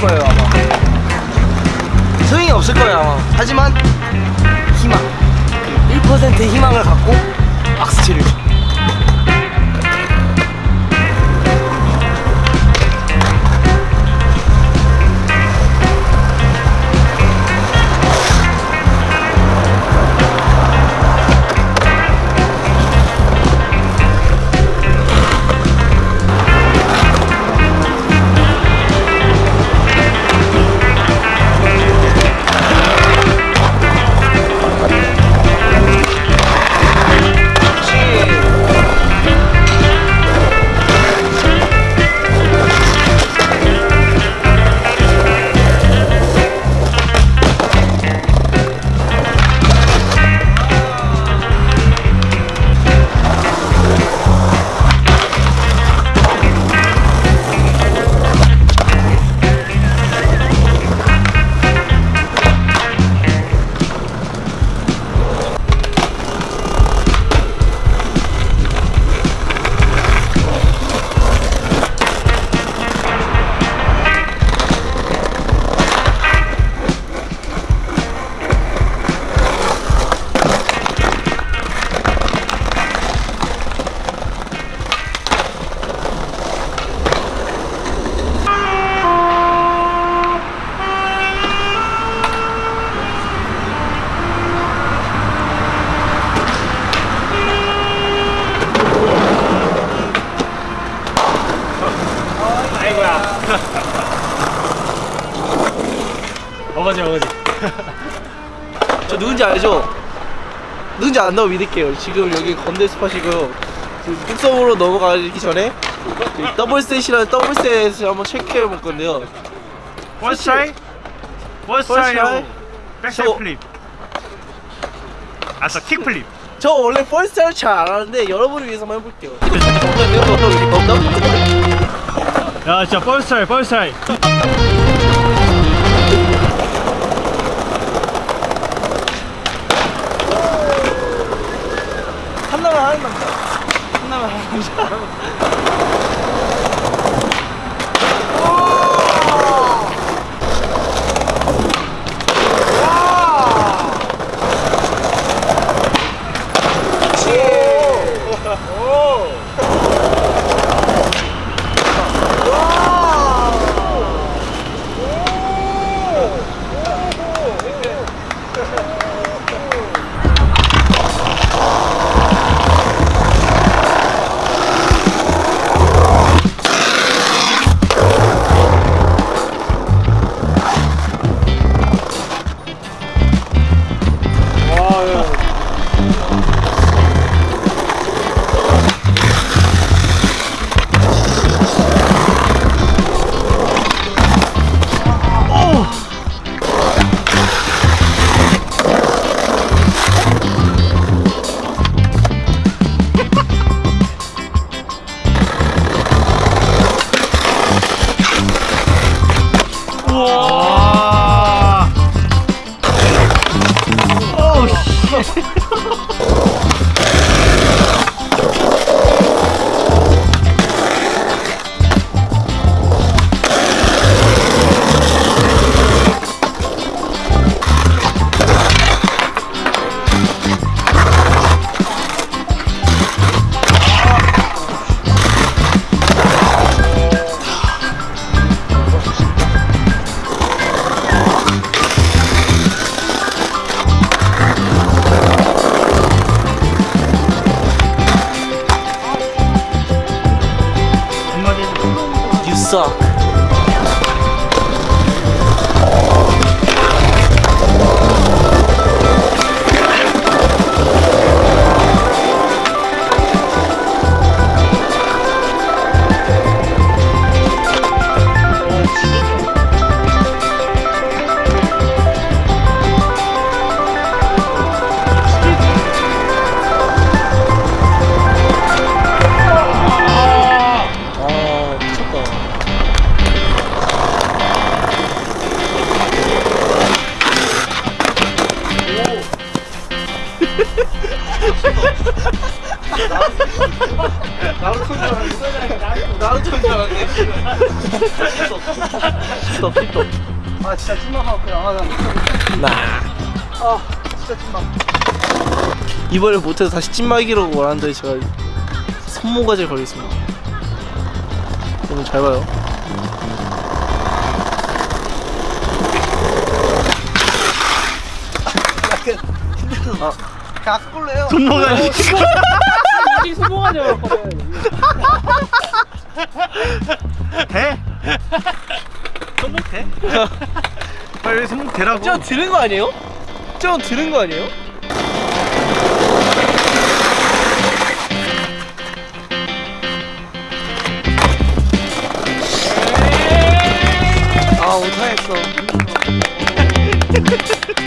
거예요 아마. 소용이 없을 거예요 아마. 하지만 희망. 1%의 희망을 갖고 박스티를 어거지 어거지. 저 누군지 알죠? 누군지 안다고 믿을게요. 지금 여기 건대 spot이고요. 뚝섬으로 넘어가기 전에 더블셋이라는 더블셋을 한번 체크해 볼 건데요. First try. First try. backside So- flip. 아싸 kick flip. 저 원래 first를 잘 안 하는데 여러분을 위해서 한번 해볼게요. 야 진짜 try. 한나만 와. 오 씨. suck. 나루토인 줄 알았네. 스톱. 아 진짜 찐막하고 그냥 아, 나. 나. 아 진짜 찐막 이번에 못해서 다시 찐막이라고 말하는데 제가 손모가지에 걸리겠습니다 오늘 잘 봐요 아, 가꿀래요. 손모가지. 이 소모가 되었거든. 돼? 손목 돼? 빨리 손목 대라고. 저 들은 거 아니에요? 저 들은 거 아니에요? 아 못하겠어